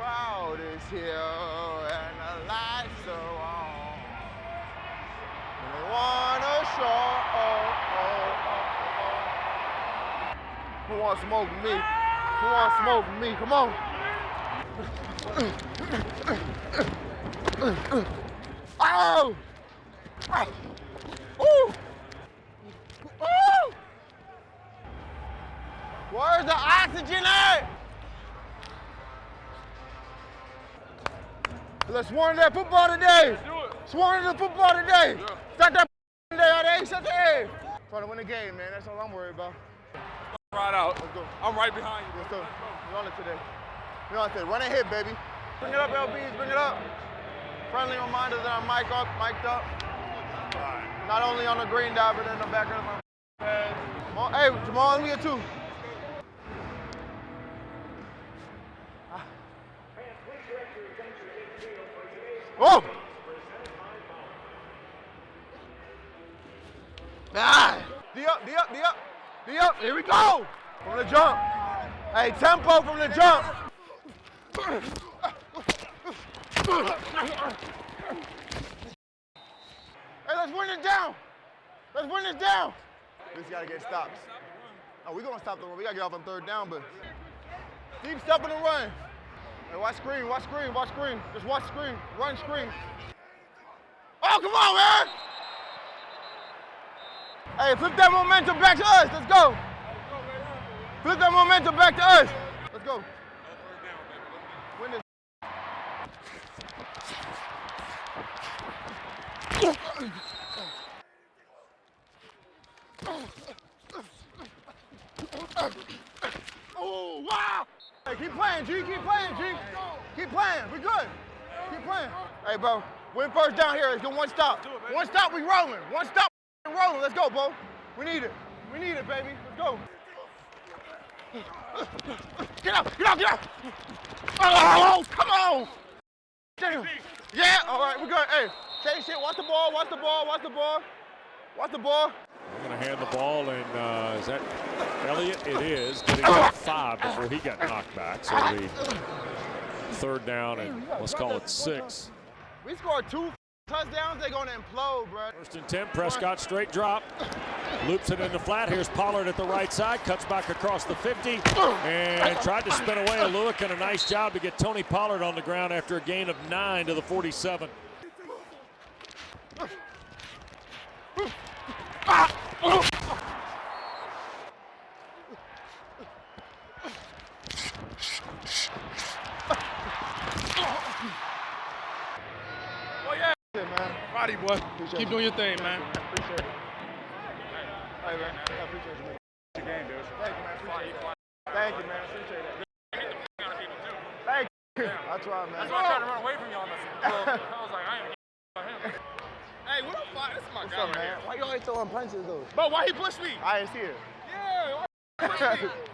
crowd is here and the lights are on. Wanna show. Oh, oh, oh, Who wants smoke with me? Who wants smoke with me? Come on. Oh! Ooh! Ooh! Where's the oxygen at? Let's warn that football today. Do it. Sworn to the football today. Yeah. Start that day, all day. Shut the. Trying to win the game, man. That's all I'm worried about. Right out. Let's go. I'm right behind you. Let's go. We on it today. We on it today. Run and hit, baby. Bring it up, LBs. Bring it up. Friendly reminder that I'm mic up, mic'd up. Not only on the green dot, but in the back of my head. Jamal- Hey, Jamal, let me get two. Oh! Ah! D up, D up, D up, D up. Here we go. From the jump. Hey, tempo from the jump. Hey, let's win it down. Let's win it down. We just gotta get stops. Oh, we gonna stop the run. We gotta get off on third down, but deep step in the run. Hey, watch screen, watch screen, watch screen. Just watch screen, run screen. Oh, come on, man! Hey, flip that momentum back to us. Let's go. Flip that momentum back to us. Let's go. Win this. Oh, wow! Hey, keep playing, G. Keep playing, G. Keep playing. We good. Keep playing. Hey, bro. Win first down here. Let's get one stop. One stop, we rolling. One stop, we rolling. Let's go, bro. We need it. We need it, baby. Let's go. Get out, get out, get out. Oh, come on. Damn. Yeah, all right, we're good. Hey, change shit. Watch the ball, watch the ball, watch the ball. Watch the ball. I'm going to hand the ball, and uh, is that Elliott? It is. Getting five before he got knocked back. So the third down, and let's call it six. We scored two touchdowns, they're gonna implode, bro. First and 10, Prescott straight drop. Loops it into flat. Here's Pollard at the right side. Cuts back across the 50 and tried to spin away a Lewick and a nice job to get Tony Pollard on the ground after a gain of nine to the 47. Oh, yeah. Yeah, man. Roddy, boy. Appreciate Keep it. doing your thing, man. Appreciate it. Hey, man. I appreciate you. Your game, dude. Thank you, man. Appreciate it. Thank you, man. Appreciate it. Thank you. I try, man. That's why I tried to run away from you on this. I was like, I ain't. What? This is my What's guy up, right man? here. Why you always throwing punches, though? But why he pushed me? I didn't see it. Yeah,